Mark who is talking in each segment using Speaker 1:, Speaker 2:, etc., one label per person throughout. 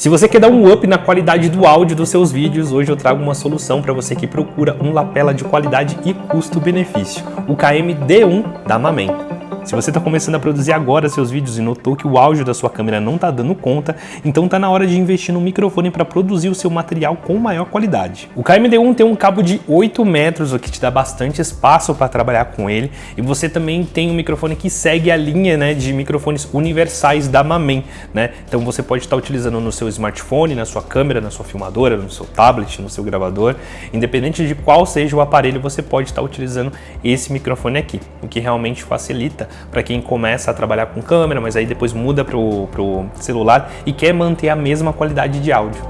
Speaker 1: Se você quer dar um up na qualidade do áudio dos seus vídeos, hoje eu trago uma solução para você que procura um lapela de qualidade e custo-benefício, o KM-D1 da Mamen. Se você está começando a produzir agora seus vídeos e notou que o áudio da sua câmera não está dando conta, então está na hora de investir no microfone para produzir o seu material com maior qualidade. O KMD1 tem um cabo de 8 metros, o que te dá bastante espaço para trabalhar com ele, e você também tem um microfone que segue a linha né, de microfones universais da Mamen. Né? Então você pode estar tá utilizando no seu smartphone, na sua câmera, na sua filmadora, no seu tablet, no seu gravador, independente de qual seja o aparelho, você pode estar tá utilizando esse microfone aqui, o que realmente facilita para quem começa a trabalhar com câmera, mas aí depois muda para o celular e quer manter a mesma qualidade de áudio.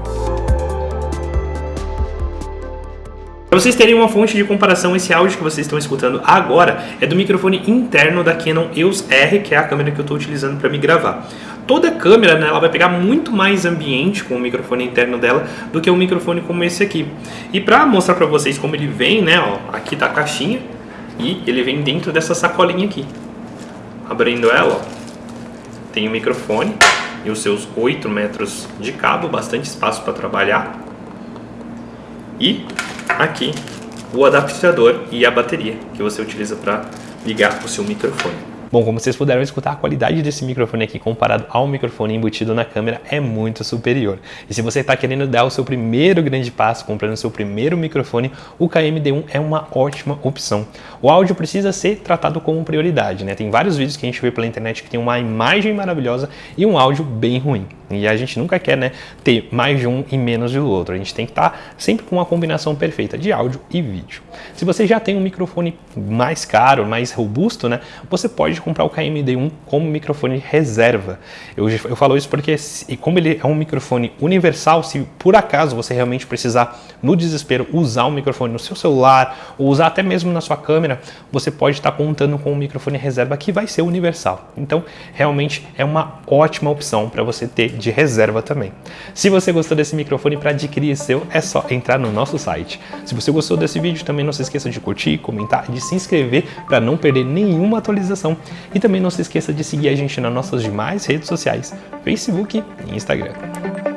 Speaker 1: Para vocês terem uma fonte de comparação, esse áudio que vocês estão escutando agora é do microfone interno da Canon EOS R, que é a câmera que eu estou utilizando para me gravar. Toda câmera né, ela vai pegar muito mais ambiente com o microfone interno dela do que um microfone como esse aqui. E para mostrar para vocês como ele vem, né, ó, aqui está a caixinha e ele vem dentro dessa sacolinha aqui. Abrindo ela, tem o microfone e os seus 8 metros de cabo, bastante espaço para trabalhar. E aqui o adaptador e a bateria que você utiliza para ligar o seu microfone. Bom, como vocês puderam escutar, a qualidade desse microfone aqui comparado ao microfone embutido na câmera é muito superior. E se você está querendo dar o seu primeiro grande passo comprando o seu primeiro microfone, o KMD1 é uma ótima opção. O áudio precisa ser tratado como prioridade, né? Tem vários vídeos que a gente vê pela internet que tem uma imagem maravilhosa e um áudio bem ruim. E a gente nunca quer né, ter mais de um e menos do outro. A gente tem que estar tá sempre com uma combinação perfeita de áudio e vídeo. Se você já tem um microfone mais caro, mais robusto, né, você pode comprar o KMD1 como microfone reserva. Eu, eu falo isso porque, e como ele é um microfone universal, se por acaso você realmente precisar, no desespero, usar um microfone no seu celular ou usar até mesmo na sua câmera, você pode estar tá contando com um microfone reserva que vai ser universal. Então, realmente é uma ótima opção para você ter de reserva também. Se você gostou desse microfone para adquirir seu, é só entrar no nosso site. Se você gostou desse vídeo, também não se esqueça de curtir, comentar e de se inscrever para não perder nenhuma atualização. E também não se esqueça de seguir a gente nas nossas demais redes sociais, Facebook e Instagram.